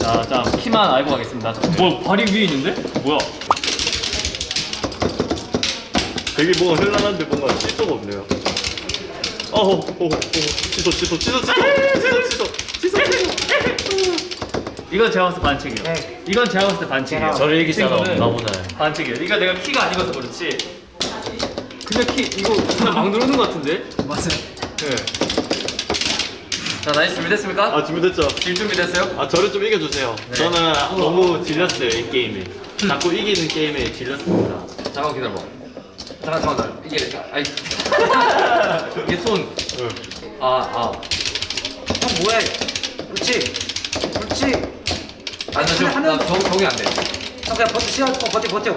자, 자 키만 알고 가겠습니다. 뭐 발이 위에 있는데? 뭐야? 되게 뭔가 현란한데 뭔가 칠도가 없네요. 어허, 오, 오, 취소, 취소, 취소, 취소, 취소, 취소, 취소. 이건 제가 봤을 때 반칙이에요. 네. 이건 제가 봤을 때 반칙이에요. 저를 이길 친구는 없나 보네. 반칙이에요. 이거 내가 키가 아니어서 그렇지. 그냥 키 이거 그냥 막 누르는 것 같은데? 맞아요. 네. 자 nice 준비됐습니까? 아, 준비됐죠? 질 준비됐어요? 아, 저를 좀 이겨주세요. 저는 너무 질렸어요, 이 게임에. 자꾸 이기는 게임에 질렸습니다. 잠깐 기다려봐 잠깐 잠깐 이게 아이 이게 손 응. 아, 아. 형 뭐해? 그렇지. 그렇지. 아니, 나 지금, 나 적, 적이 안 돼. 형 그냥 버텨 시간 어, 버텨 버텨.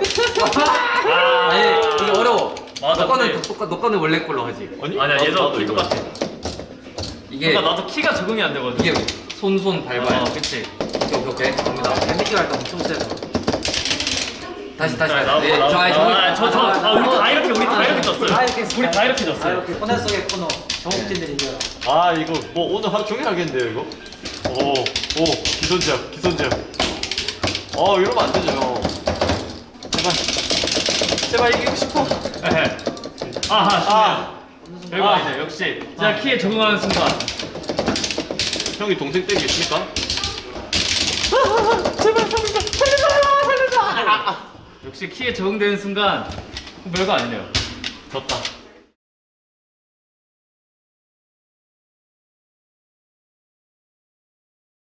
아, 아니, 이게 어려워. 맞아, 너 거는, 근데- 똑같, 너 거는 원래 걸로 하지. 아니? 아니야 얘도. 똑같아. 이게, 그러니까 나도 키가 적응이 안 되거든. 이게 손, 손 밟아야 어, 돼. 그치. 오케이, 오케이, 오케이. 갑니다. 뱀미끼 할때 엄청 세서. 다시, 다시. 자, 나오고 네. 저, 아니, 저기. 아, 저, 저, 아, 우리 다 이렇게, 우리 다 이렇게 졌어요. 다 이렇게 우리 다 이렇게 다 졌어요. 이렇게 코너 속의 코너. 정욱진들이 이겨. 아, 이거 뭐 오늘 하루 종일 하겠는데요, 이거? 오, 오, 기선제압, 기선제압. 어, 이러면 안 되죠, 형. 제발. 제발 이기고 싶어. 아하, 아, 좋네요. 별거 아. 아니죠. 역시. 자, 키에 적응하는 순간. 형이 동생 댁에 있습니까? 역시 키에 적응되는 순간 별거 아니네요. 졌다.